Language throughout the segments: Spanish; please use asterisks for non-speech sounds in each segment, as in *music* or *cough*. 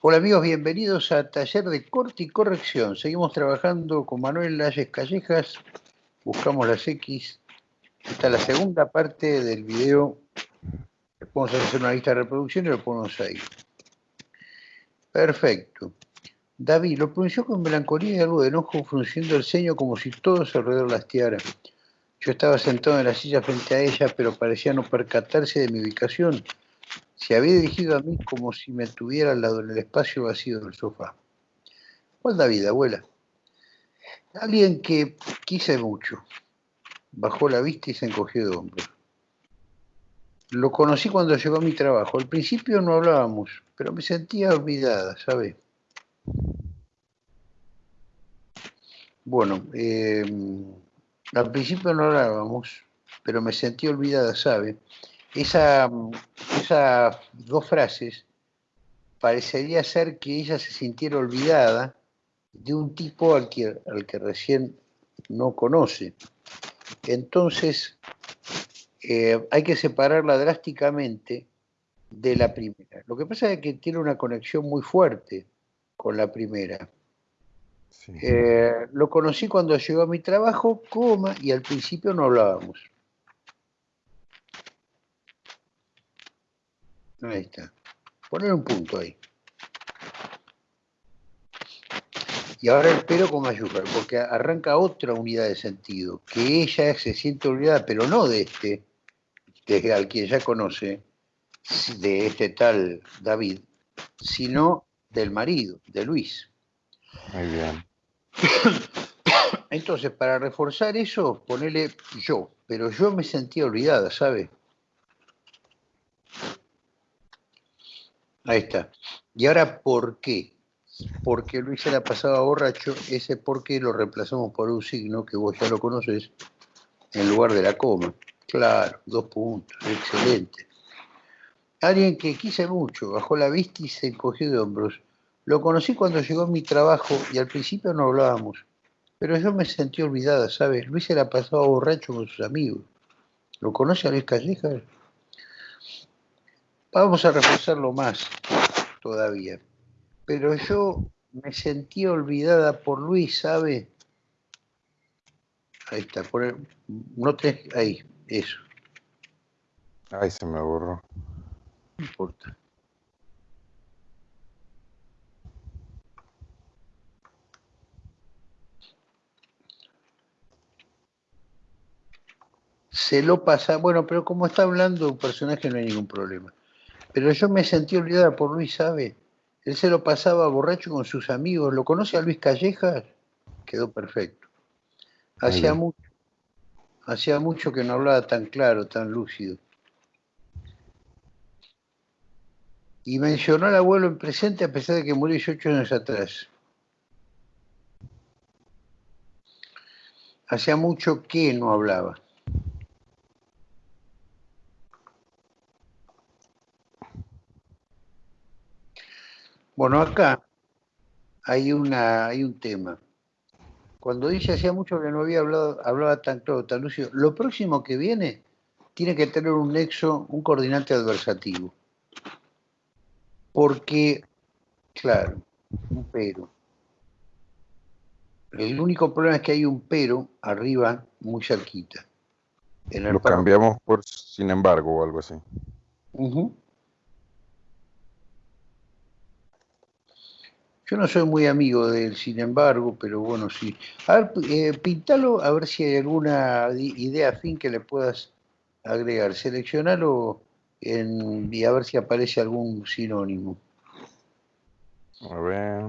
Hola amigos, bienvenidos a Taller de Corte y Corrección. Seguimos trabajando con Manuel Lalles Callejas, buscamos las X. Esta es la segunda parte del video. Vamos a hacer una lista de reproducción y lo ponemos ahí. Perfecto. David lo pronunció con melancolía y algo de enojo, frunciendo el ceño como si todo su alrededor lastiara. Yo estaba sentado en la silla frente a ella, pero parecía no percatarse de mi ubicación se había dirigido a mí como si me tuviera al lado en el espacio vacío del sofá. ¿Cuál David, abuela? Alguien que quise mucho. Bajó la vista y se encogió de hombros. Lo conocí cuando llegó a mi trabajo. Al principio no hablábamos, pero me sentía olvidada, ¿sabe? Bueno, eh, al principio no hablábamos, pero me sentí olvidada, ¿sabe? Esa, esas dos frases parecería ser que ella se sintiera olvidada de un tipo al que, al que recién no conoce. Entonces, eh, hay que separarla drásticamente de la primera. Lo que pasa es que tiene una conexión muy fuerte con la primera. Eh, lo conocí cuando llegó a mi trabajo, coma, y al principio no hablábamos. Ahí está. Poner un punto ahí. Y ahora el pero con mayúscula, porque arranca otra unidad de sentido, que ella se siente olvidada, pero no de este, de al quien ya conoce, de este tal David, sino del marido, de Luis. Muy bien. *coughs* Entonces, para reforzar eso, ponele yo, pero yo me sentía olvidada, ¿sabe? Ahí está. ¿Y ahora por qué? Porque Luis se la pasaba borracho, ese por qué lo reemplazamos por un signo que vos ya lo conoces, en lugar de la coma. Claro, dos puntos, excelente. Alguien que quise mucho, bajó la vista y se encogió de hombros. Lo conocí cuando llegó a mi trabajo y al principio no hablábamos, pero yo me sentí olvidada, ¿sabes? Luis se la pasaba borracho con sus amigos. ¿Lo conoce a Luis Callejas? Vamos a reforzarlo más todavía. Pero yo me sentí olvidada por Luis, ¿sabe? Ahí está, por no te, ahí, eso. Ay, se me borró. No importa. Se lo pasa, bueno, pero como está hablando un personaje no hay ningún problema. Pero yo me sentí olvidada por Luis, ¿sabe? Él se lo pasaba borracho con sus amigos. ¿Lo conoce a Luis Callejas? Quedó perfecto. Hacía mucho, hacía mucho que no hablaba tan claro, tan lúcido. Y mencionó al abuelo en presente a pesar de que murió 18 años atrás. Hacía mucho que no hablaba. Bueno, acá hay, una, hay un tema. Cuando dice hacía mucho que no había hablado, hablaba tan claro, tan lúcido, lo próximo que viene tiene que tener un nexo, un coordinante adversativo. Porque, claro, un pero. El único problema es que hay un pero arriba, muy cerquita. lo cambiamos por sin embargo o algo así. Yo no soy muy amigo de él, sin embargo, pero bueno, sí. A ver, eh, pintalo a ver si hay alguna idea fin que le puedas agregar. Seleccionalo en, y a ver si aparece algún sinónimo. A ver.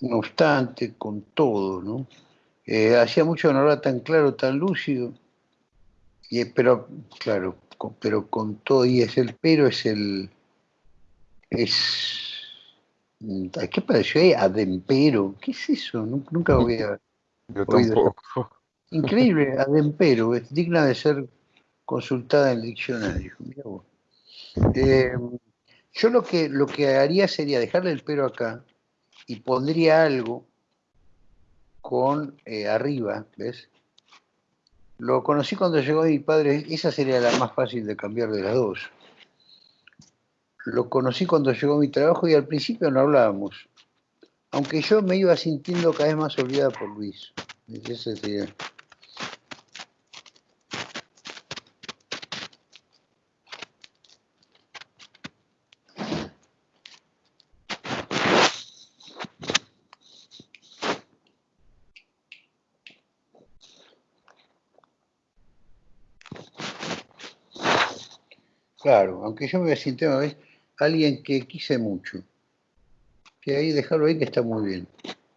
No obstante, con todo, ¿no? Eh, hacía mucho que no era tan claro, tan lúcido, y, pero claro, pero con todo, y es el pero, es el, es, mm, ¿qué pareció ahí? Adempero, ¿qué es eso? Nunca lo había *laughs* oído. Increíble, adempero, es digna de ser consultada en el diccionario. Eh, yo lo que, lo que haría sería dejarle el pero acá y pondría algo con eh, arriba, ¿ves? Lo conocí cuando llegó mi padre, esa sería la más fácil de cambiar de las dos. Lo conocí cuando llegó mi trabajo y al principio no hablábamos, aunque yo me iba sintiendo cada vez más olvidada por Luis. Ese sería. Aunque yo me siento una vez alguien que quise mucho. Que ahí dejarlo ahí que está muy bien,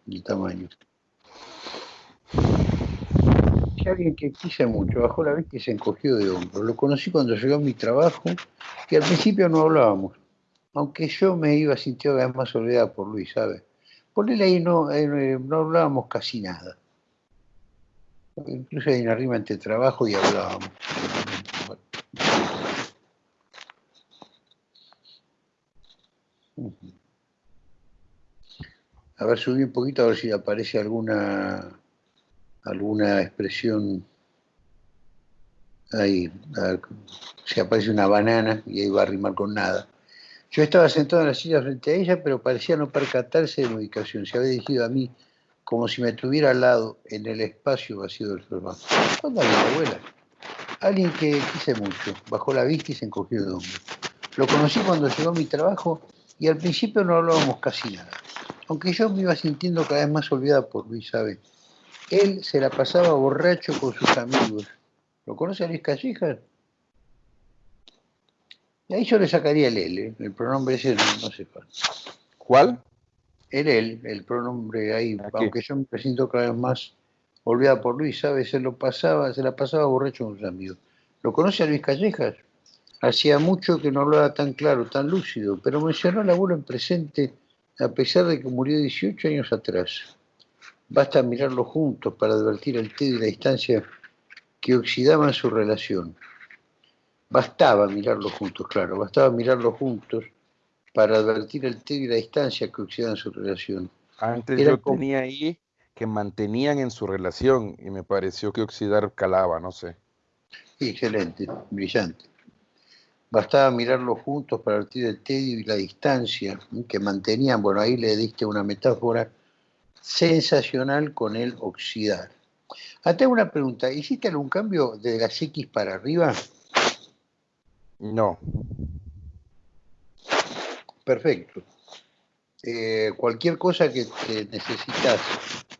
el tamaño. Que alguien que quise mucho, bajó la vez que se encogió de hombro. Lo conocí cuando llegó a mi trabajo, que al principio no hablábamos, aunque yo me iba sintiendo cada vez más olvidada por Luis, ¿sabes? Ponele ahí, no, eh, no hablábamos casi nada. Incluso ahí en arriba entre trabajo y hablábamos. A ver, subí un poquito a ver si aparece alguna alguna expresión ahí, si aparece una banana y ahí va a rimar con nada. Yo estaba sentado en la silla frente a ella, pero parecía no percatarse de mi ubicación. Se había dirigido a mí como si me tuviera al lado en el espacio vacío del sofá. ¿Cuándo había abuela? Alguien que quise mucho. Bajó la vista y se encogió de hombro. Lo conocí cuando llegó a mi trabajo y al principio no hablábamos casi nada. Aunque yo me iba sintiendo cada vez más olvidada por Luis, ¿sabe? Él se la pasaba borracho con sus amigos. ¿Lo conoce a Luis Callejas? Y ahí yo le sacaría el L, el pronombre ese no, sé cuál. ¿Cuál? El él, el pronombre ahí, aunque yo me siento cada vez más olvidada por Luis, ¿sabe? Se lo pasaba, se la pasaba borracho con sus amigos. ¿Lo conoce a Luis Callejas? Hacía mucho que no hablaba tan claro, tan lúcido, pero mencionó al abuelo en presente a pesar de que murió 18 años atrás. Basta mirarlo juntos para advertir el tedio y la distancia que oxidaban su relación. Bastaba mirarlo juntos, claro, bastaba mirarlo juntos para advertir el tedio y la distancia que oxidaban su relación. Antes yo tenía ahí que mantenían en su relación y me pareció que oxidar calaba, no sé. Excelente, brillante. Bastaba mirarlos juntos para advertir el tedio y la distancia que mantenían. Bueno, ahí le diste una metáfora sensacional con el oxidar. Hasta ah, una pregunta, ¿hiciste algún cambio de las X para arriba? No. Perfecto. Eh, cualquier cosa que, necesitas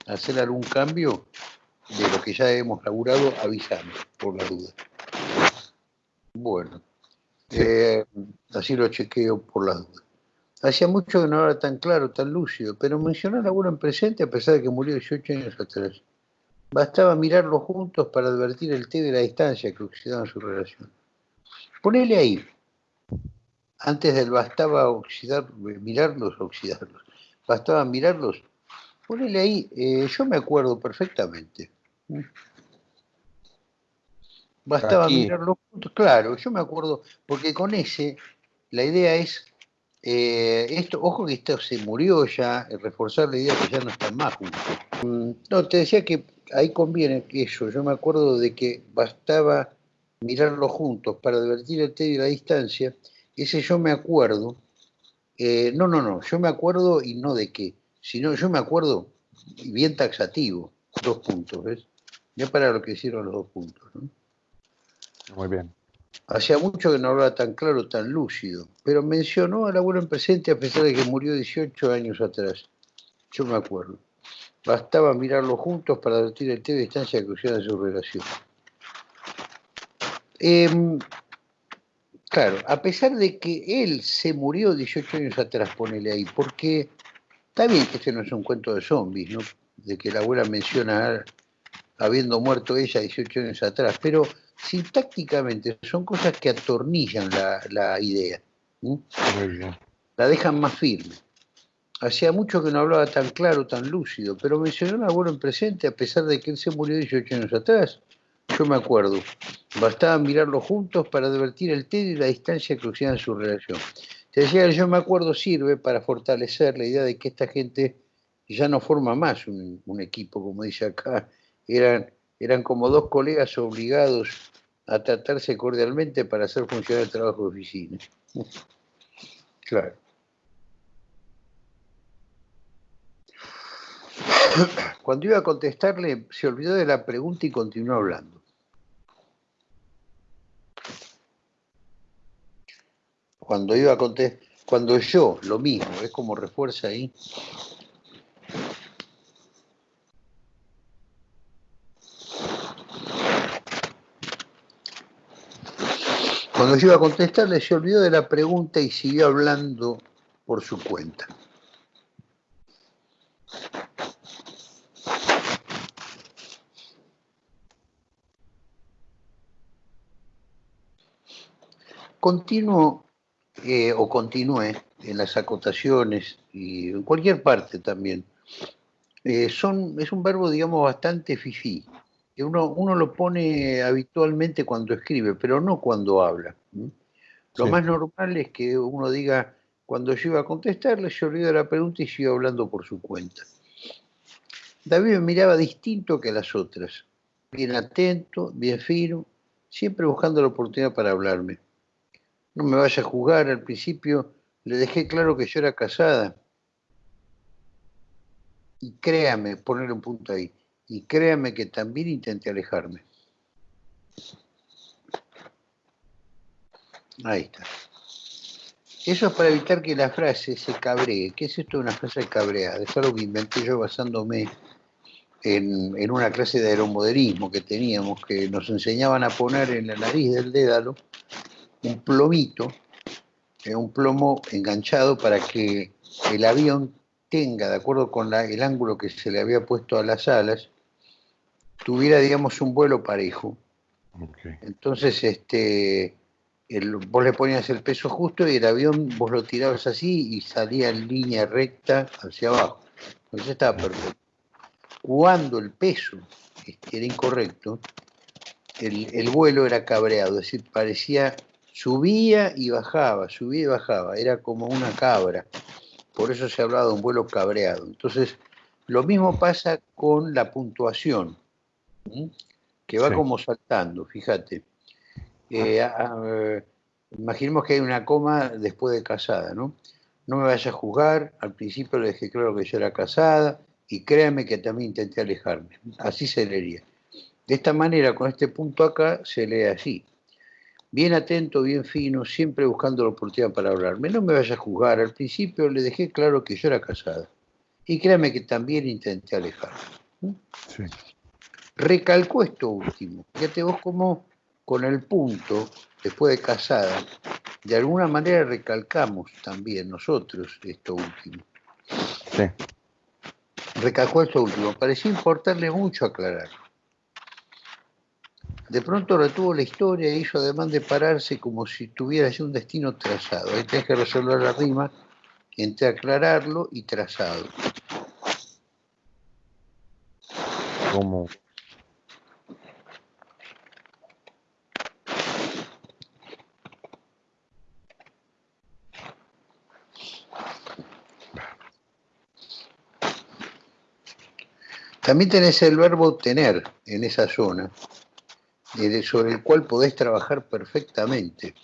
hacer algún cambio de lo que ya hemos laburado, avísame, por la duda. Bueno. Eh, así lo chequeo por la duda. Hacía mucho que no era tan claro, tan lúcido, pero mencionó la abuelo en presente a pesar de que murió 18 años atrás. Bastaba mirarlos juntos para advertir el té de la distancia que oxidaban su relación. Ponele ahí. Antes del bastaba oxidar, mirarlos, oxidarlos. Bastaba mirarlos. Ponele ahí. Eh, yo me acuerdo perfectamente. Bastaba mirarlo juntos, claro, yo me acuerdo, porque con ese, la idea es, eh, esto, ojo que esto se murió ya, reforzar la idea que ya no están más juntos. Mm, no, te decía que ahí conviene eso, yo me acuerdo de que bastaba mirarlo juntos para advertir el tedio y la distancia, ese yo me acuerdo, eh, no, no, no, yo me acuerdo y no de qué, sino yo me acuerdo, y bien taxativo, dos puntos, ¿ves? Ya para lo que hicieron los dos puntos, ¿no? Muy bien. Hacía mucho que no hablaba tan claro, tan lúcido, pero mencionó al abuelo en presente a pesar de que murió 18 años atrás. Yo me acuerdo. Bastaba mirarlo juntos para advertir el té de distancia que de su relación. Em, claro, a pesar de que él se murió 18 años atrás, ponele ahí, porque está bien que este no es un cuento de zombies, ¿no? De que la abuela menciona habiendo muerto ella 18 años atrás, pero sintácticamente son cosas que atornillan la, idea. La dejan más firme. Hacía mucho que no hablaba tan claro, tan lúcido, pero mencionó a abuelo en presente a pesar de que él se murió 18 años atrás. Yo me acuerdo. Bastaba mirarlo juntos para advertir el tedio y la distancia que en su relación. Te decía, yo me acuerdo sirve para fortalecer la idea de que esta gente ya no forma más un, equipo, como dice acá, eran, eran como dos colegas obligados a tratarse cordialmente para hacer funcionar el trabajo de oficina. *laughs* Claro. Cuando iba a contestarle, se olvidó de la pregunta y continuó hablando. Cuando iba a contestar, cuando yo, lo mismo, es como refuerza ahí. Cuando yo iba a contestarle, se olvidó de la pregunta y siguió hablando por su cuenta. Continuo eh, o continúe en las acotaciones y en cualquier parte también. Eh, son, es un verbo, digamos, bastante fifí. Que uno, uno lo pone habitualmente cuando escribe, pero no cuando habla. Lo más normal es que uno diga, cuando yo iba a contestarle, se olvidó la pregunta y sigo hablando por su cuenta. David me miraba distinto que las otras, bien atento, bien fino, siempre buscando la oportunidad para hablarme no me vaya a jugar, al principio le dejé claro que yo era casada. Y créame, poner un punto ahí, y créame que también intenté alejarme. Ahí está. Eso es para evitar que la frase se cabree. ¿Qué es esto de una frase cabreada? Es algo que inventé yo basándome en, en, una clase de aeromodelismo que teníamos, que nos enseñaban a poner en la nariz del dédalo un plomito, eh, un plomo enganchado para que el avión tenga, de acuerdo con el ángulo que se le había puesto a las alas, tuviera, digamos, un vuelo parejo. Entonces, este, vos le ponías el peso justo y el avión vos lo tirabas así y salía en línea recta hacia abajo. Entonces estaba perfecto. Cuando el peso era incorrecto, el, el vuelo era cabreado, es decir, parecía subía y bajaba, subía y bajaba, era como una cabra. Por eso se ha hablado de un vuelo cabreado. Entonces, lo mismo pasa con la puntuación, que va como saltando, fíjate. Eh, imaginemos que hay una coma después de casada, ¿no? No me vaya a juzgar, al principio le dije claro que yo era casada y créame que también intenté alejarme. Así se leería. De esta manera, con este punto acá, se lee así bien atento, bien fino, siempre buscando la oportunidad para hablarme. No me vaya a juzgar. Al principio le dejé claro que yo era casada. Y créame que también intenté alejarme. Sí. Recalcó esto último. Fíjate vos cómo con el punto, después de casada, de alguna manera recalcamos también nosotros esto último. Sí. Recalcó esto último. Pareció importarle mucho aclararlo. De pronto retuvo la historia e hizo además de pararse como si tuviera ya un destino trazado. Ahí tenés que resolver la rima entre aclararlo y trazado. ¿Cómo? También tenés el verbo tener en esa zona sobre el cual podés trabajar perfectamente.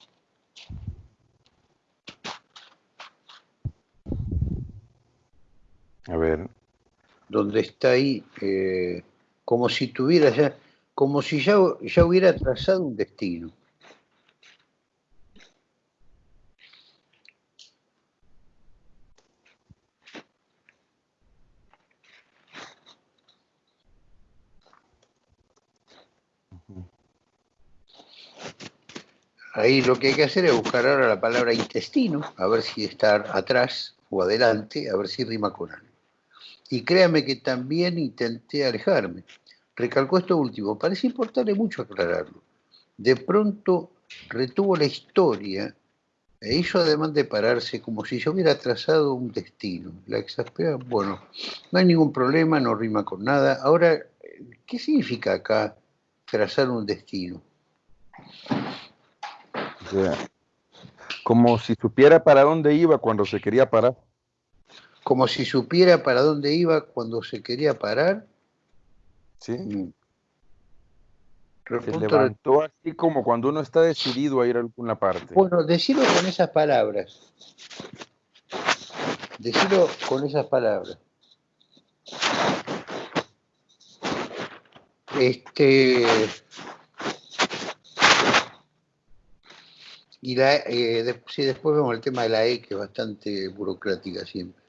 A ver. Donde está ahí, eh, como si tuviera ya, como si ya, ya hubiera trazado un destino. Ahí lo que hay que hacer es buscar ahora la palabra intestino, a ver si está atrás o adelante, a ver si rima con algo. Y créame que también intenté alejarme. Recalcó esto último, parece importarle mucho aclararlo. De pronto retuvo la historia e hizo además de pararse como si yo hubiera trazado un destino. La exaspera, bueno, no hay ningún problema, no rima con nada. Ahora, ¿qué significa acá trazar un destino? Como si supiera para dónde iba cuando se quería parar. como si supiera para dónde iba cuando se quería parar. Sí. Mm. Se levantó así como cuando uno está decidido a ir a alguna parte. Bueno, decirlo con esas palabras. Decirlo con esas palabras. Este. Y la, eh, sí, después vemos el tema de la E, que es bastante burocrática siempre.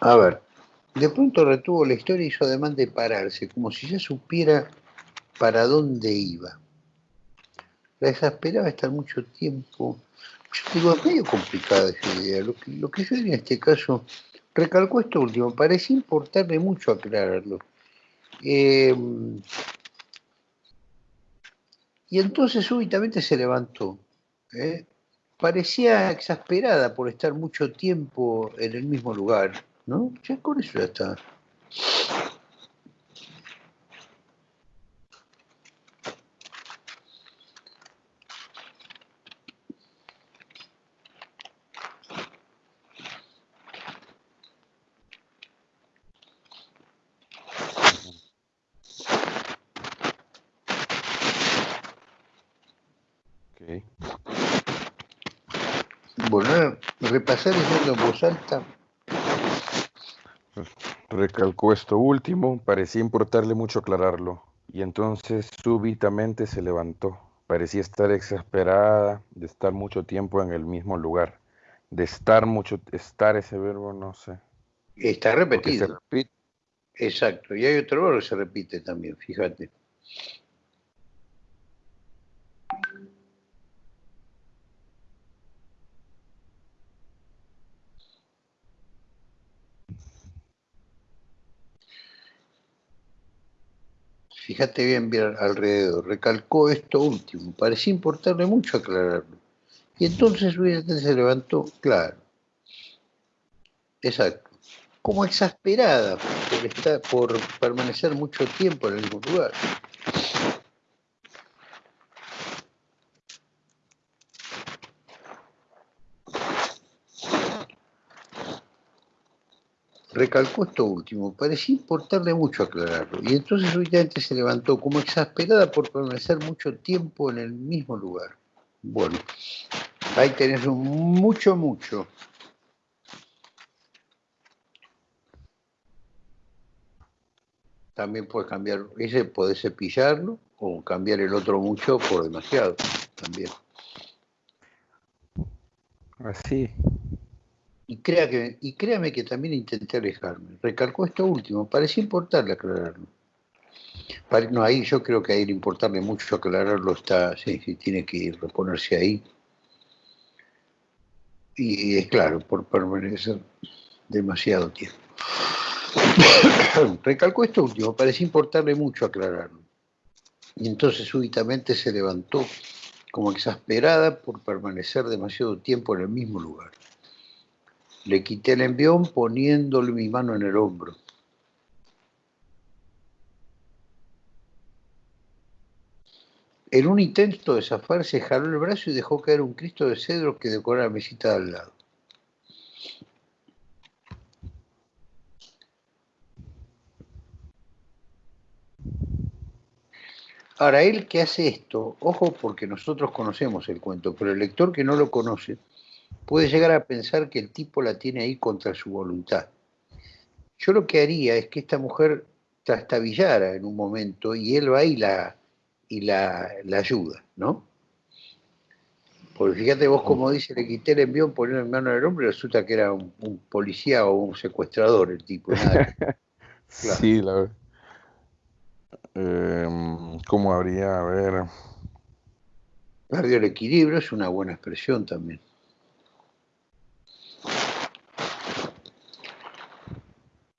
A ver, de pronto retuvo la historia y hizo además de pararse, como si ya supiera para dónde iba. La exasperaba estar mucho tiempo. Yo digo, es medio complicada esa idea. Lo que, lo yo en este caso recalcó esto último, parecía importarle mucho aclararlo. Eh, y entonces súbitamente se levantó. ¿eh? Parecía exasperada por estar mucho tiempo en el mismo lugar. ¿no? Ya con eso ya está. Bueno, diciendo en voz alta Recalcó esto último, parecía importarle mucho aclararlo, y entonces súbitamente se levantó. Parecía estar exasperada de estar mucho tiempo en el mismo lugar. De estar mucho, estar ese verbo, no sé. Está repetido. Exacto, y hay otro verbo que se repite también, fíjate. Fíjate bien, bien alrededor, recalcó esto último, parecía importarle mucho aclararlo. Y entonces se levantó, claro. Exacto. Como exasperada por, estar, por permanecer mucho tiempo en el mismo lugar. Recalcó esto último, parecía importarle mucho aclararlo, y entonces súbitamente se levantó como exasperada por permanecer mucho tiempo en el mismo lugar. Bueno, ahí tenés un mucho, mucho. También puedes cambiar, ese puede cepillarlo o cambiar el otro mucho por demasiado también. Así. Y, créame que también intenté alejarme. Recalcó esto último, parecía importarle aclararlo. No, ahí yo creo que a ir importarle mucho aclararlo está, sí, sí, tiene que reponerse ahí. Y es claro, por permanecer demasiado tiempo. *coughs* Recalcó esto último, parecía importarle mucho aclararlo. Y entonces súbitamente se levantó como exasperada por permanecer demasiado tiempo en el mismo lugar. Le quité el envión poniéndole mi mano en el hombro. En un intento de zafarse, jaló el brazo y dejó caer un Cristo de cedro que decora la mesita de al lado. Ahora, él que hace esto, ojo porque nosotros conocemos el cuento, pero el lector que no lo conoce, puede llegar a pensar que el tipo la tiene ahí contra su voluntad. Yo lo que haría es que esta mujer trastabillara en un momento y él va y la, y la, ayuda, ¿no? Porque fíjate vos como dice, le quité el envión, poniendo en mano del hombre, resulta que era un, policía o un secuestrador el tipo. *laughs* Sí, la verdad. Em, ¿Cómo habría, a ver? Perdió el equilibrio, es una buena expresión también.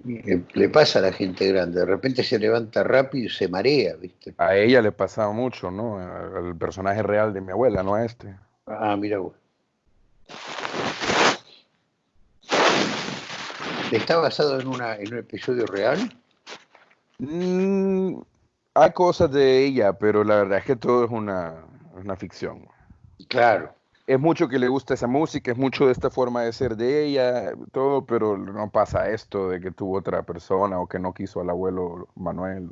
Le pasa a la gente grande, de repente se levanta rápido y se marea, ¿viste? A ella le pasaba mucho, ¿no? Al personaje real de mi abuela, no a este. Ah, mira vos. ¿Está basado en, una, en un episodio real? Mm, hay cosas de ella, pero la verdad es que todo es una, una ficción. Claro es mucho que le gusta esa música, es mucho de esta forma de ser de ella, todo, pero no pasa esto de que tuvo otra persona o que no quiso al abuelo Manuel.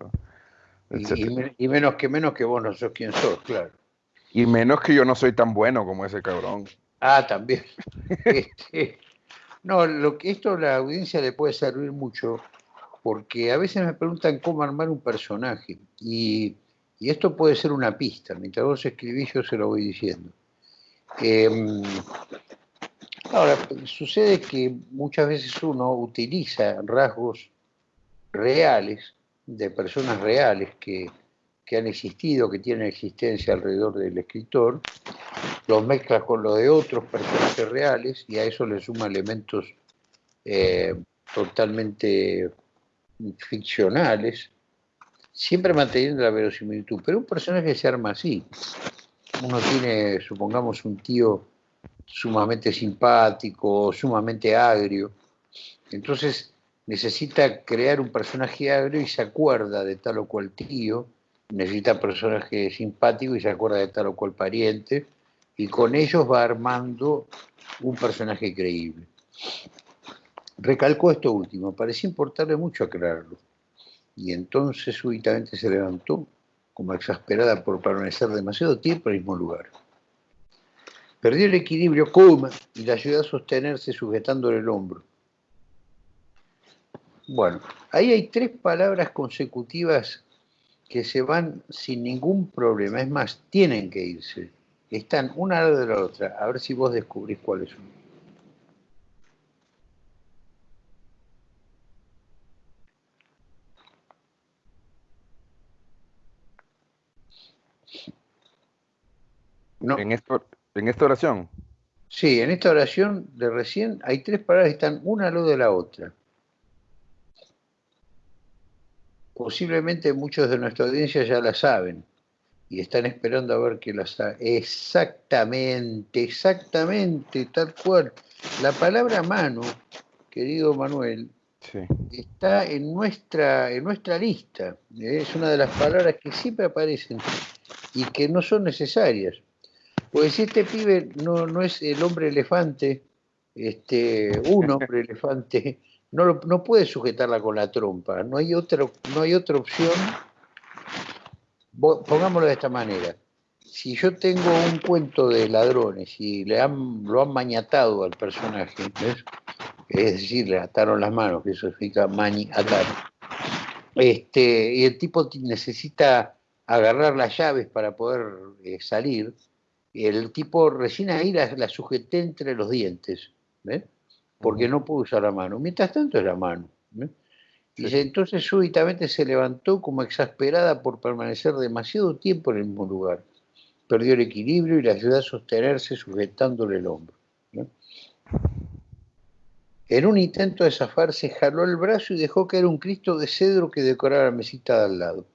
Y, menos que menos que vos no sos quien sos, claro. Y menos que yo no soy tan bueno como ese cabrón. Ah, también. *laughs* Este, no, lo que esto a la audiencia le puede servir mucho, porque a veces me preguntan cómo armar un personaje, y, y esto puede ser una pista. Mientras vos escribís, yo se lo voy diciendo. Em, ahora, sucede que muchas veces uno utiliza rasgos reales de personas reales que, han existido, que tienen existencia alrededor del escritor, los mezcla con lo de otros personajes reales y a eso le suma elementos eh, totalmente ficcionales, siempre manteniendo la verosimilitud. Pero un personaje se arma así uno tiene, supongamos, un tío sumamente simpático, sumamente agrio, entonces necesita crear un personaje agrio y se acuerda de tal o cual tío, necesita personaje simpático y se acuerda de tal o cual pariente, y con ellos va armando un personaje creíble. Recalcó esto último, parecía importarle mucho aclararlo, y entonces súbitamente se levantó como exasperada por permanecer demasiado tiempo en el mismo lugar. Perdió el equilibrio Kuma y la ayudó a sostenerse sujetándole el hombro. Bueno, ahí hay tres palabras consecutivas que se van sin ningún problema. Es más, tienen que irse. Están una de la otra. A ver si vos descubrís cuáles son. ¿En, esto, ¿En esta oración? Sí, en esta oración de recién hay tres palabras que están una al lado de la otra. Posiblemente muchos de nuestra audiencia ya la saben y están esperando a ver que la sabe. Exactamente, exactamente, tal cual. La palabra mano, querido Manuel, está en nuestra, en nuestra lista. Es una de las palabras que siempre aparecen y que no son necesarias. Pues si este pibe no, no es el hombre elefante, este, un hombre *laughs* elefante, no, no puede sujetarla con la trompa, no hay otra, no hay otra opción. Pongámoslo de esta manera. Si yo tengo un cuento de ladrones y le han, lo han mañatado al personaje, es decir, le ataron las manos, que eso significa mani atar, este, y el tipo necesita agarrar las llaves para poder eh, salir, el tipo recién ahí la, sujeté entre los dientes, porque no pudo usar la mano. Mientras tanto es la mano. Y entonces súbitamente se levantó como exasperada por permanecer demasiado tiempo en el mismo lugar. Perdió el equilibrio y le ayudó a sostenerse sujetándole el hombro. En un intento de zafarse, jaló el brazo y dejó caer un Cristo de cedro que decoraba la mesita de al lado.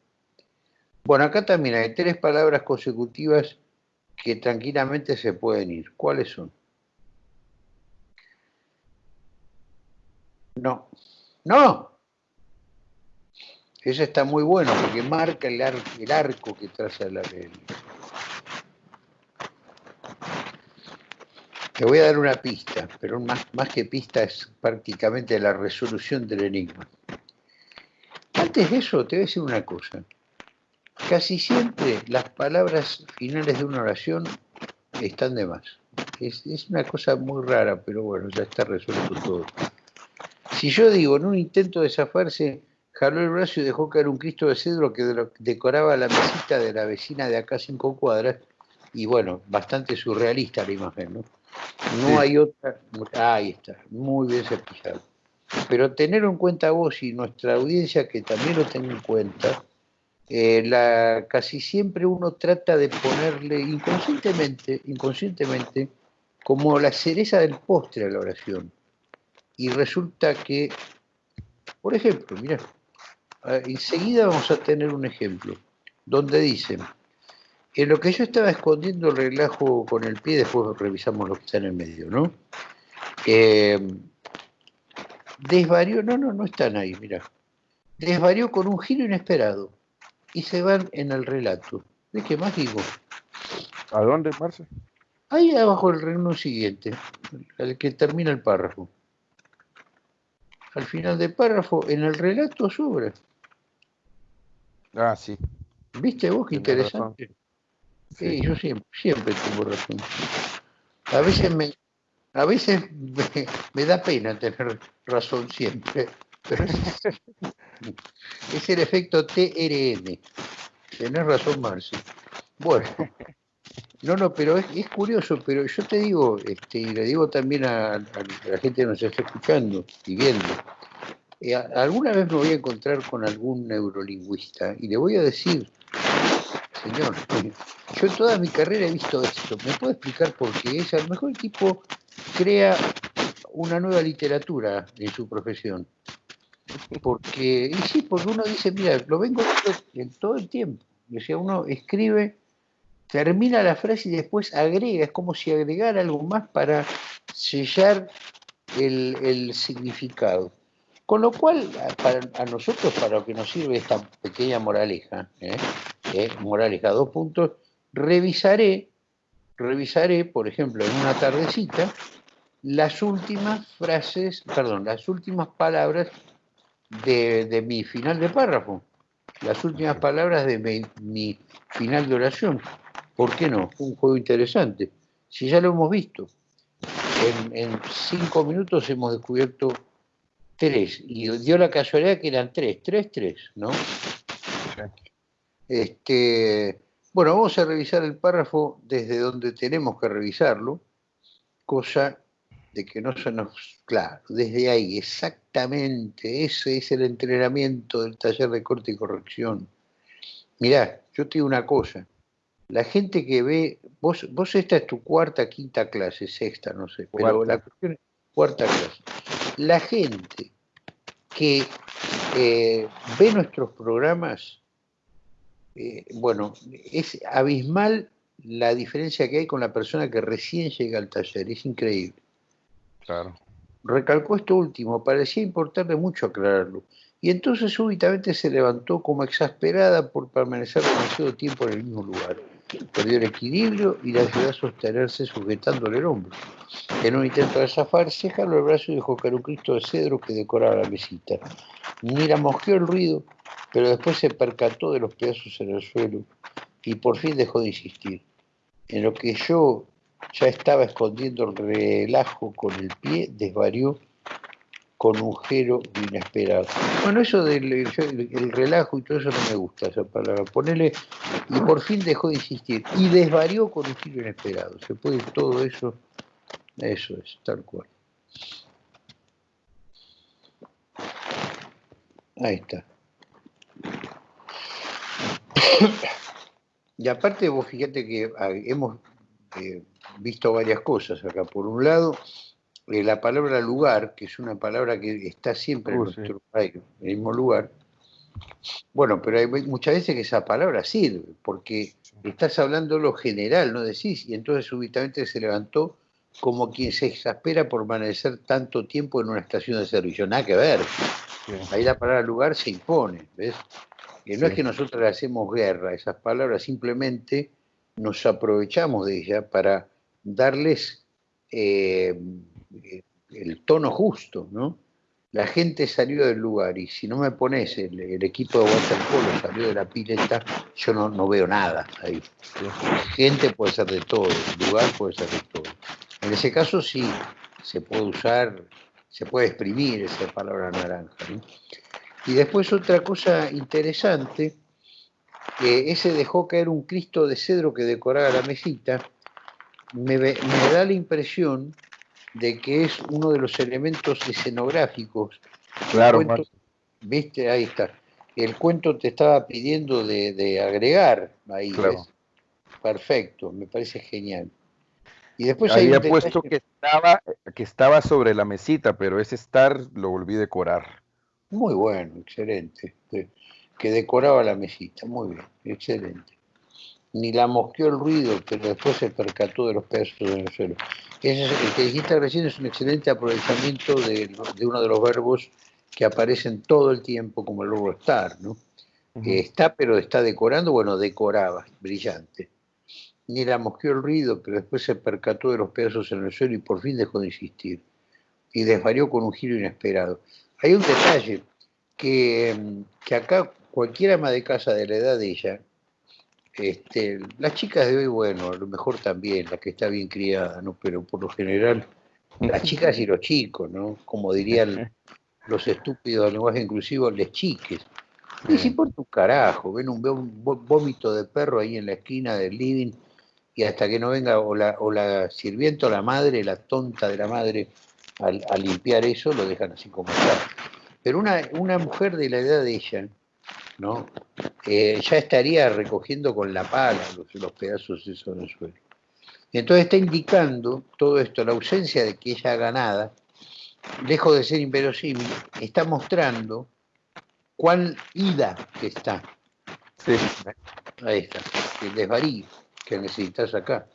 Bueno, acá también hay tres palabras consecutivas que tranquilamente se pueden ir. ¿Cuáles son? No. No. Eso está muy bueno porque marca el, arco que traza la ley. Te voy a dar una pista, pero más, más que pista es prácticamente la resolución del enigma. Antes de eso, te voy a decir una cosa. Casi siempre las palabras finales de una oración están de más. Es, una cosa muy rara, pero bueno, ya está resuelto todo. Si yo digo, en un intento de zafarse, jaló el brazo y dejó caer un Cristo de cedro que decoraba la mesita de la vecina de acá cinco cuadras, y bueno, bastante surrealista la imagen, ¿no? No hay otra. ahí está, muy bien certificado. Pero tener en cuenta vos y nuestra audiencia que también lo tenga en cuenta, eh, la, casi siempre uno trata de ponerle inconscientemente, inconscientemente como la cereza del postre a la oración. Y resulta que Por ejemplo, mira, enseguida vamos a tener un ejemplo donde dice, en lo que yo estaba escondiendo el relajo con el pie, después revisamos lo que está en el medio, ¿no? Eh, desvarió, no, no, no están ahí, mira. Desvarió con un giro inesperado y se van en el relato. ¿De qué más digo? ¿A dónde, Marce? Ahí abajo el reino siguiente, el que termina el párrafo. Al final del párrafo, en el relato sobra. Ah, sí. ¿Viste vos qué interesante? Sí, yo siempre, siempre tengo razón. A veces me, a veces *laughs* me, da pena tener razón siempre, pero *laughs* es, el efecto TRM. Tenés razón, Marcio. Bueno, no, no, pero es, curioso, pero yo te digo, este, y le digo también a, la gente que nos está escuchando y viendo, eh, alguna vez me voy a encontrar con algún neurolingüista y le voy a decir, señor, yo toda mi carrera he visto esto, ¿me puede explicar por qué es? A lo mejor el tipo crea una nueva literatura en su profesión. Porque, y sí, porque uno dice, mira, lo vengo en todo el tiempo. O sea, uno escribe, termina la frase y después agrega, es como si agregara algo más para sellar el, significado. Con lo cual, para, a nosotros, para lo que nos sirve esta pequeña moraleja, ¿eh? ¿Eh? moraleja, dos puntos, revisaré, revisaré, por ejemplo, en una tardecita, las últimas frases, perdón, las últimas palabras de, mi final de párrafo, las últimas palabras de mi, final de oración. ¿Por qué no? Un juego interesante. Si ya lo hemos visto, en, cinco minutos hemos descubierto tres, y dio la casualidad que eran tres, tres, tres, ¿no? Este, bueno, vamos a revisar el párrafo desde donde tenemos que revisarlo, cosa de que no se nos... Claro, desde ahí, exactamente, ese es el entrenamiento del taller de corte y corrección. Mirá, yo te digo una cosa, la gente que ve, vos, vos esta es tu cuarta, quinta clase, sexta, no sé, pero la cuestión es cuarta clase. La gente que eh, ve nuestros programas eh, bueno, es abismal la diferencia que hay con la persona que recién llega al taller, es increíble. Recalcó esto último, parecía importarle mucho aclararlo. Y entonces súbitamente se levantó como exasperada por permanecer demasiado tiempo en el mismo lugar. Perdió el equilibrio y la ayudó a sostenerse sujetándole el hombro. En un intento de zafarse, jaló el brazo y dejó caer un Cristo de cedro que decoraba la mesita. Mira mojeó el ruido pero después se percató de los pedazos en el suelo y por fin dejó de insistir. En lo que yo ya estaba escondiendo el relajo con el pie, desvarió con un giro inesperado. Bueno, eso del el relajo y todo eso no me gusta, esa palabra. Ponele, y por fin dejó de insistir. Y desvarió con un giro inesperado. Se puede todo eso, eso es, tal cual. Ahí está. *coughs* y aparte vos fíjate que ah, hemos eh, visto varias cosas acá. Por un lado, eh, la palabra lugar, que es una palabra que está siempre en uh, nuestro país, en el mismo lugar. Bueno, pero hay muchas veces que esa palabra sirve, porque estás hablando lo general, no decís, y entonces súbitamente se levantó como quien se exaspera por permanecer tanto tiempo en una estación de servicio. Nada que ver. Ahí la palabra lugar se impone, ¿ves? Que no es que nosotros le hacemos guerra a esas palabras, simplemente nos aprovechamos de ellas para darles eh, el tono justo, ¿no? La gente salió del lugar y si no me pones el, equipo de waterpolo salió de la pileta, yo no, no veo nada ahí. Gente puede ser de todo, lugar puede ser de todo. En ese caso sí, se puede usar, se puede exprimir esa palabra naranja. Y después otra cosa interesante, que ese dejó caer un Cristo de cedro que decoraba la mesita, me, da la impresión de que es uno de los elementos escenográficos. Claro, viste, ahí está. El cuento te estaba pidiendo de, agregar ahí. Perfecto, me parece genial. Y después había puesto que estaba, que estaba sobre la mesita, pero ese estar lo volví a decorar. Muy bueno, excelente. Que decoraba la mesita, muy bien, excelente. Ni la mosqueó el ruido, pero después se percató de los pedazos en el suelo. Ese, el que dijiste recién es un excelente aprovechamiento de, uno de los verbos que aparecen todo el tiempo, como el verbo estar, ¿no? está, pero está decorando, bueno, decoraba, brillante. Ni la mosqueó el ruido, pero después se percató de los pedazos en el suelo y por fin dejó de insistir. Y desvarió con un giro inesperado. Hay un detalle que, que acá cualquier ama de casa de la edad de ella, este, las chicas de hoy, bueno, a lo mejor también, la que está bien criada, ¿no? Pero por lo general, las chicas y los chicos, ¿no? Como dirían *laughs* los estúpidos del lenguaje inclusivo, les chiques. Y si por tu carajo, ven un, un vómito de perro ahí en la esquina del living y hasta que no venga o la, o la sirvienta o la madre, la tonta de la madre, a, limpiar eso, lo dejan así como está. Pero una, una mujer de la edad de ella, ¿no? Eh, ya estaría recogiendo con la pala los, los pedazos esos del suelo. Entonces está indicando todo esto, la ausencia de que ella haga nada, lejos de ser inverosímil, está mostrando cuán ida que está. Ahí está, el desvarío que necesitas acá.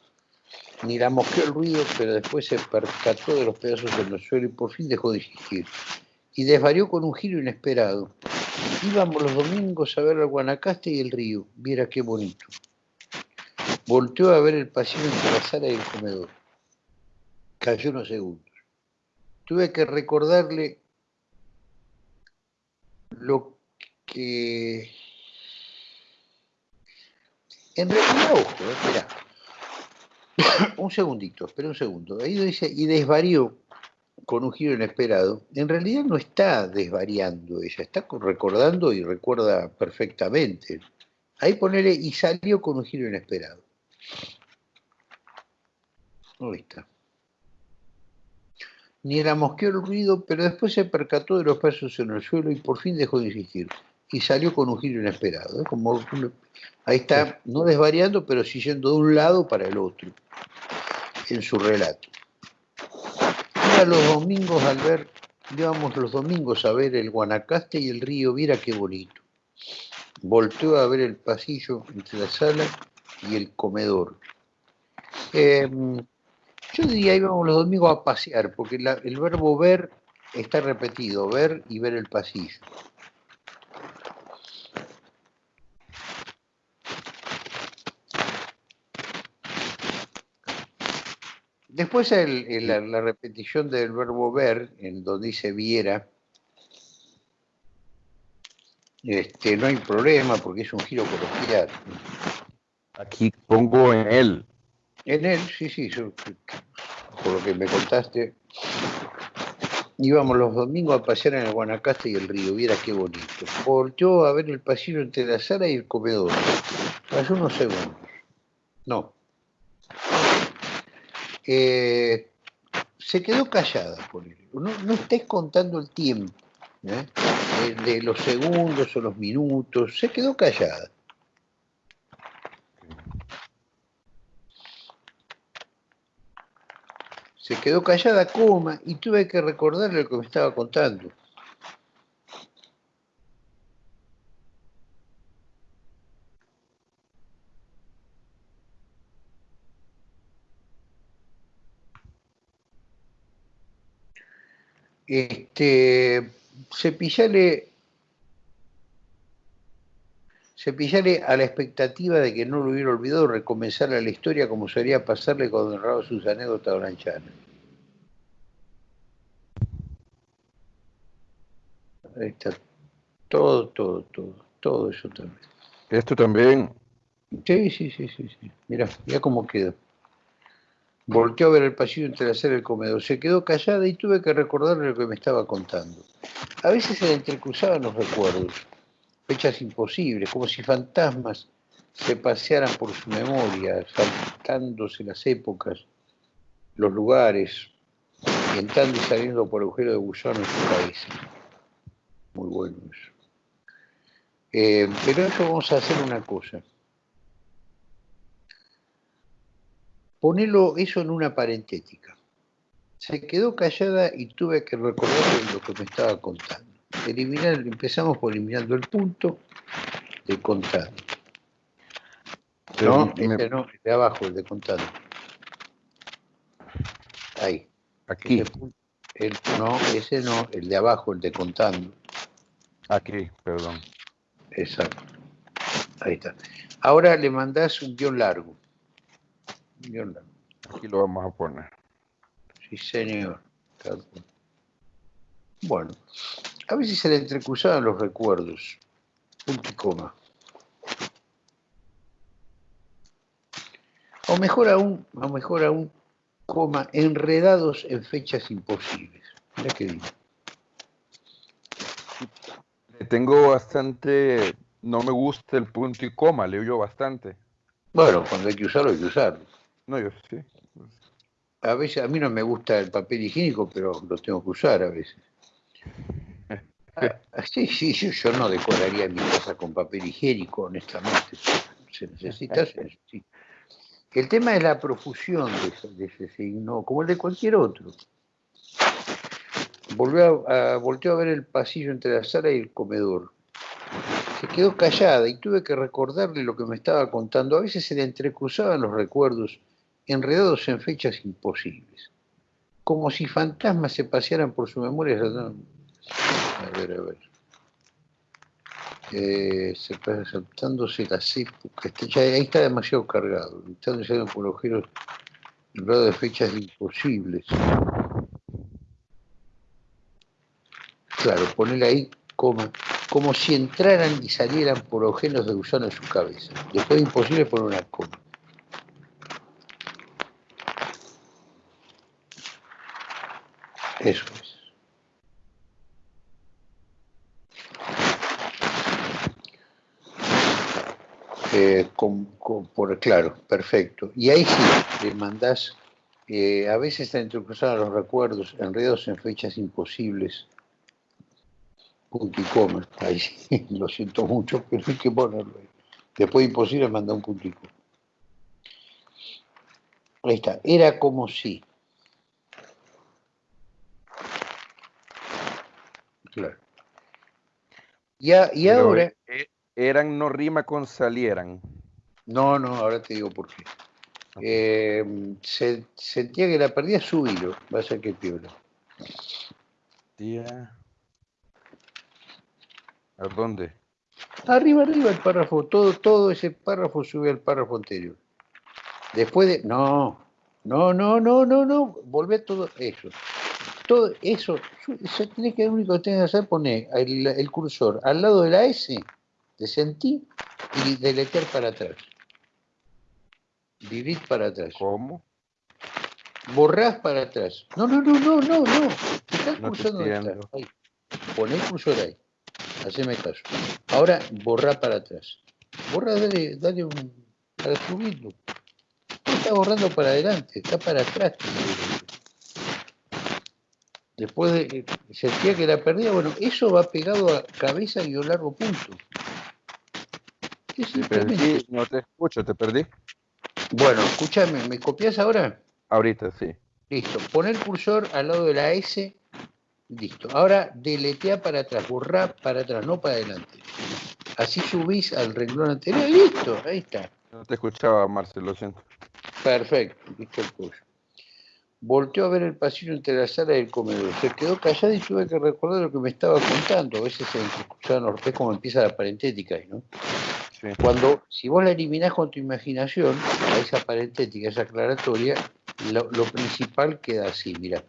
Ni la mosqueó el ruido, pero después se percató de los pedazos en el suelo y por fin dejó de insistir. Y desvarió con un giro inesperado. Íbamos los domingos a ver al Guanacaste y el río. Viera qué bonito. Volteó a ver el pasillo entre la sala y el comedor. Cayó unos segundos. Tuve que recordarle lo que... En realidad, ojo, eh, espera. *coughs* un segundito, espera un segundo. Ahí dice, y desvarió con un giro inesperado. En realidad no está desvariando ella, está recordando y recuerda perfectamente. Ahí ponele, y salió con un giro inesperado. Ahí está. Ni la mosqueó el ruido, pero después se percató de los pasos en el suelo y por fin dejó de insistir. Y salió con un giro inesperado. Como ahí está, no desvariando, pero sí yendo de un lado para el otro en su relato. Los domingos al ver, íbamos los domingos a ver el Guanacaste y el río, mira qué bonito. Volteó a ver el pasillo entre la sala y el comedor. Em, yo diría íbamos los domingos a pasear, porque el verbo ver está repetido, ver y ver el pasillo. Después la, repetición del verbo ver, en donde dice viera, este, no hay problema porque es un giro coloquial. Aquí pongo en él. En él, sí, sí, por lo que me contaste, íbamos los domingos a pasear en el Guanacaste y el río, viera qué bonito. Volteó a ver el pasillo entre la sala y el comedor. Pasó unos segundos. No. Eh, se quedó callada por él. No, no estés contando el tiempo, ¿eh? de los segundos o los minutos, se quedó callada. Se quedó callada, coma, y tuve que recordarle lo que me estaba contando. Este, cepillale, cepillale a la expectativa de que no lo hubiera olvidado recomenzar la historia como sería pasarle cuando narraba sus anécdotas a Blanchana. Ahí está. Todo, todo, todo. Todo eso también. Esto también. Sí, sí, sí, sí. sí. Mira, ya cómo quedó. Volteó a ver el pasillo entre la sala y el comedor. Se quedó callada y tuve que recordarle lo que me estaba contando. A veces se le entrecruzaban los recuerdos, fechas imposibles, como si fantasmas se pasearan por su memoria, saltándose las épocas, los lugares, y entrando y saliendo por agujero de gusano en su cabeza. Muy bueno eso. Eh, pero eso vamos a hacer una cosa. Ponelo eso en una parentética. Se quedó callada y tuve que recordar lo que me estaba contando. eliminar, empezamos por eliminando el punto de contado. No, este no, el de abajo, el de contado. Ahí. Aquí. el, no, ese no, el de abajo, el de contando. Aquí, perdón. Exacto. Ahí está. Ahora le mandás un guion largo. Aquí lo vamos a poner. Sí, señor. Bueno, a veces se le entrecruzaban los recuerdos. Punto y coma. O mejor aún, o mejor aún, coma, enredados en fechas imposibles. Mira qué digo. Tengo bastante, no me gusta el punto y coma, leo yo bastante. Bueno, cuando hay que usarlo, hay que usarlo. No, yo sí. A veces, a mí no me gusta el papel higiénico, pero lo tengo que usar a veces. *laughs* Ah, sí, sí, yo, no decoraría mi casa con papel higiénico, honestamente. Se necesita, se necesita. El tema es la profusión de ese, signo, como el de cualquier otro. Volvió a, volteó a ver el pasillo entre la sala y el comedor. Se quedó callada y tuve que recordarle lo que me estaba contando. A veces se le entrecruzaban los recuerdos, enredados en fechas imposibles, como si fantasmas se pasearan por su memoria. A ver, a ver eh, se saltándose la época, ya, ahí está demasiado cargado, están por agujeros en grado de fechas imposibles. Claro, poner ahí coma, como si entraran y salieran por agujeros de gusano en su cabeza. Después de imposible poner una coma. Eso es. Eh, por, claro, perfecto. Y ahí sí, le mandás, eh, a veces están a los recuerdos, enredos en fechas imposibles, punto y coma, ahí sí, *laughs* lo siento mucho, pero hay que ponerlo ahí. Después de imposible manda un punto. Ahí está, era como si. Claro. Ya, y ahora... Eh, eran no rima con salieran. No, no, ahora te digo por qué. Eh, se, sentía que la perdía su hilo, va a ser que piola. Tía. ¿A dónde? Arriba, arriba el párrafo, todo, todo ese párrafo sube al párrafo anterior. Después de. No, no, no, no, no, no. Volvé todo eso. Todo eso. eso tiene que, lo único que tienes que hacer poner el, el cursor al lado de la S te sentí y deletear para atrás. Vivir para atrás. ¿Cómo? Borrás para atrás. No, no, no, no, no, no. Estás no cursando atrás. Ahí. Poné el cursor ahí. Haceme caso. Ahora borra para atrás. Borra, dale, dale un. para subirlo. No está borrando para adelante, está para atrás. Después de, sentía que la perdía, bueno, eso va pegado a cabeza y a largo punto. Te perdí, no te escucho, te perdí. Bueno, escúchame, ¿me copias ahora? Ahorita, sí. Listo, pon el cursor al lado de la S, listo. Ahora deletea para atrás, borra para atrás, no para adelante. Así subís al renglón anterior y listo, ahí está. No te escuchaba, Marcelo, lo siento. Perfecto, listo el curso. Volteó a ver el pasillo entre la sala y el comedor. Se quedó callado y tuve que recordar lo que me estaba contando. A veces se escuchaban los como empieza la parentética ¿no? Cuando, si vos la eliminás con tu imaginación, a esa parentética, esa aclaratoria, lo, principal queda así, mira.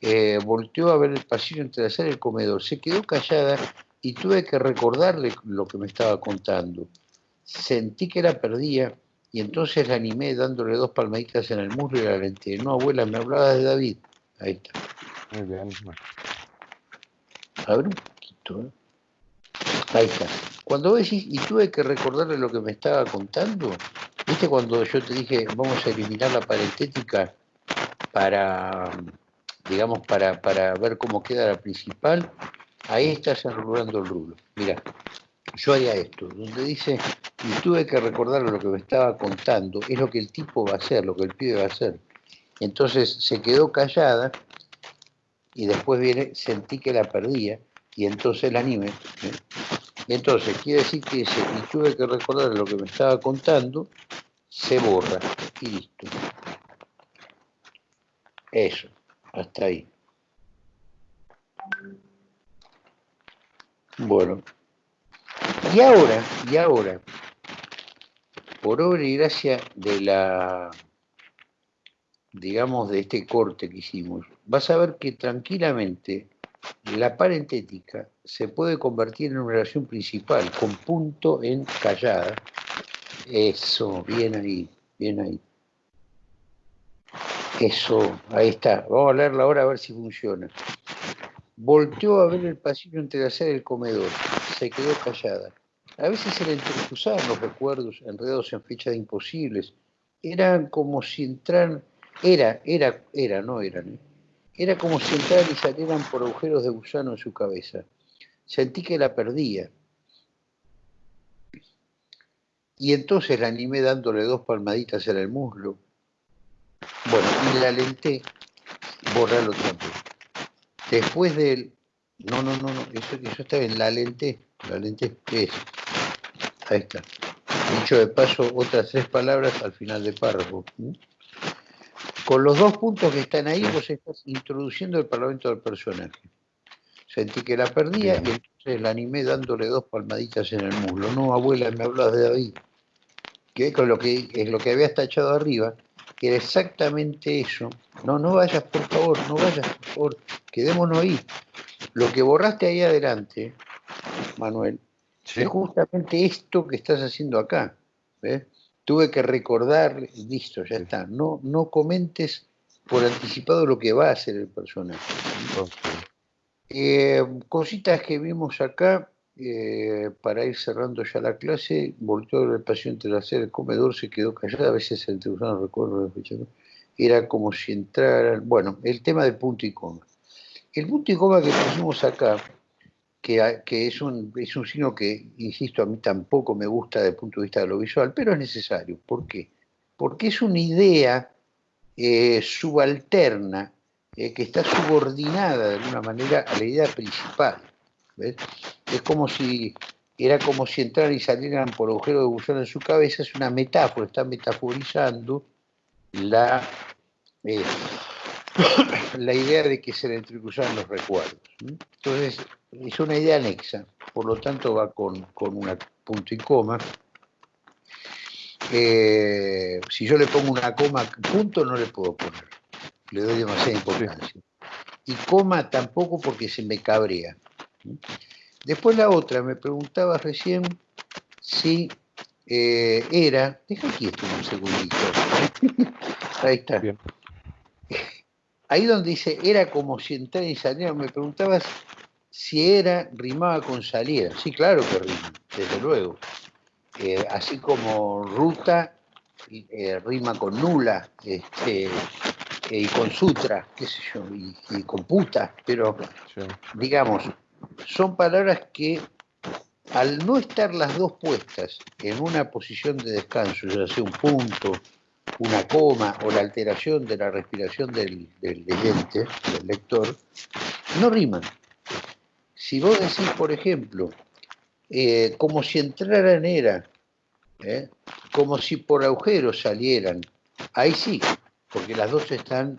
Eh, volteó a ver el pasillo entre la sala y el comedor, se quedó callada y tuve que recordarle lo que me estaba contando. Sentí que la perdía y entonces la animé dándole dos palmaditas en el muslo y la lenté. No, abuela, me hablaba de David. Ahí está. Muy bien. A ver un poquito. ¿eh? Ahí está. Cuando decís, y tuve que recordarle lo que me estaba contando, ¿viste cuando yo te dije, vamos a eliminar la parentética para, digamos, para, para ver cómo queda la principal? Ahí estás enrolando el rulo. Mira, yo haría esto, donde dice, y tuve que recordarle lo que me estaba contando, es lo que el tipo va a hacer, lo que el pibe va a hacer. Entonces se quedó callada y después viene, sentí que la perdía y entonces el anime. ¿eh? Entonces, quiere decir que ese, y tuve que recordar lo que me estaba contando, se borra y listo. Eso, hasta ahí. Bueno, y ahora, y ahora, por obra y gracia de la, digamos, de este corte que hicimos, vas a ver que tranquilamente la parentética se puede convertir en una oración principal, con punto en callada. Eso, bien ahí, bien ahí. Eso, ahí está. Vamos a leerla ahora a ver si funciona. Volteó a ver el pasillo entre la sala y el comedor. Se quedó callada. A veces se le entrecruzaban los recuerdos enredados en fechas imposibles. Eran como si entraran... Era, era, era, no eran. ¿eh? Era como si entraran y salieran por agujeros de gusano en su cabeza. Sentí que la perdía. Y entonces la animé dándole dos palmaditas en el muslo. Bueno, y la alenté, borrarlo vez. Después del... No, no, no, no, eso, eso está bien, la alenté. La ¿qué es? Ahí está. Dicho de paso, otras tres palabras al final del párrafo. Con los dos puntos que están ahí, vos estás introduciendo el parlamento del personaje. Sentí que la perdía y entonces la animé dándole dos palmaditas en el muslo. No, abuela, me hablas de David. Que con lo que es lo que habías tachado arriba, que era exactamente eso. No, no vayas, por favor, no vayas, por favor, quedémonos ahí. Lo que borraste ahí adelante, Manuel, es justamente esto que estás haciendo acá. Tuve que recordar, listo, ya está. No, no comentes por anticipado lo que va a hacer el personaje. Eh, cositas que vimos acá, eh, para ir cerrando ya la clase, volteó el paciente hacer el comedor, se quedó callado, a veces se no recuerdo, era como si entraran, bueno, el tema del punto y coma. El punto y coma que pusimos acá que, es, un, es un signo que, insisto, a mí tampoco me gusta desde el punto de vista de lo visual, pero es necesario. ¿Por qué? Porque es una idea eh, subalterna eh, que está subordinada de alguna manera a la idea principal. Es como si era como si entraran y salieran por agujero de gusano en su cabeza, es una metáfora, está metaforizando la, eh, la idea de que se le entrecruzan los recuerdos. Entonces, es una idea anexa, por lo tanto va con, con una punto y coma. Eh, si yo le pongo una coma, punto no le puedo poner, le doy demasiada importancia. Y coma tampoco porque se me cabrea. Después la otra, me preguntaba recién si eh, era, deja esto un segundito, *laughs* ahí está. Ahí donde dice, era como si entrara y saliera, me preguntabas si era, rimaba con saliera. Sí, claro que rima, desde luego. Eh, así como ruta eh, rima con nula este, eh, y con sutra, qué sé yo, y, con puta, pero digamos, son palabras que al no estar las dos puestas en una posición de descanso, ya sea un punto, una coma o la alteración de la respiración del, del leyente, del lector, no riman. Si vos decís, por ejemplo, eh, como si entraran era, ¿eh? como si por agujeros salieran, ahí sí, porque las dos están,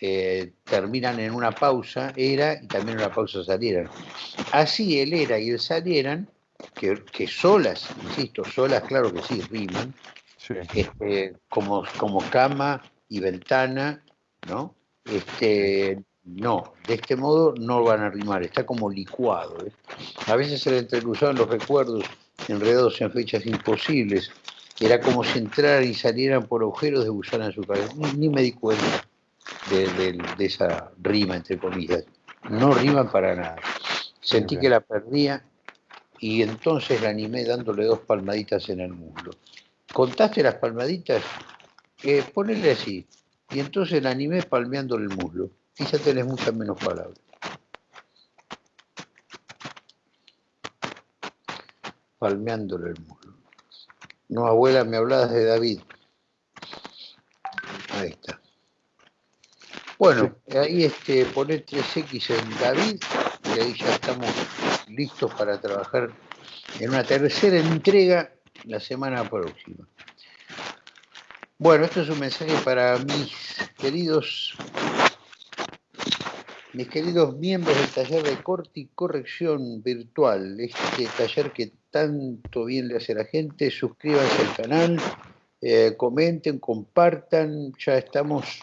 eh, terminan en una pausa, era, y también en una pausa salieran. Así el era y el salieran, que, que solas, insisto, solas, claro que sí, riman, este, como, como cama y ventana, ¿no? Este, no, de este modo no van a rimar, está como licuado. ¿eh? A veces se le entrecruzaban los recuerdos enredados en fechas imposibles. Era como si entraran y salieran por agujeros de gusano en su cabeza. Ni, me di cuenta de, esa rima, entre comillas. No riman para nada. Sentí que la perdía y entonces la animé dándole dos palmaditas en el muslo. ¿Contaste las palmaditas? Eh, ponele así. Y entonces la animé palmeándole el muslo y ya tenés muchas menos palabras. Palmeándole el muslo. No, abuela, me hablabas de David. Ahí está. Bueno, ahí este, poner 3X en David y ahí ya estamos listos para trabajar en una tercera entrega la semana próxima. Bueno, esto es un mensaje para mis queridos mis queridos miembros del taller de corte y corrección virtual, este taller que tanto bien le hace a la gente, suscríbanse al canal, eh, comenten, compartan, ya estamos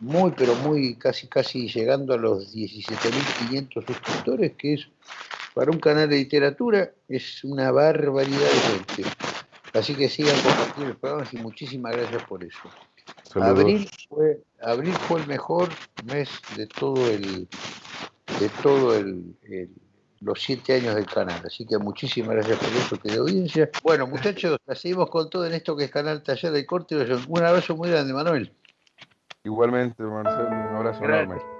muy, pero muy, casi, casi llegando a los 17.500 suscriptores, que es para un canal de literatura, es una barbaridad de gente. Así que sigan compartiendo el programa y muchísimas gracias por eso. Abril fue, abril fue el mejor mes de todo el, de todo el, los siete años del canal. Así que muchísimas gracias por eso que de audiencia. Bueno, muchachos, seguimos con todo en esto que es Canal Taller de Corte. Un abrazo muy grande, Manuel. Igualmente, Marcelo, un abrazo enorme.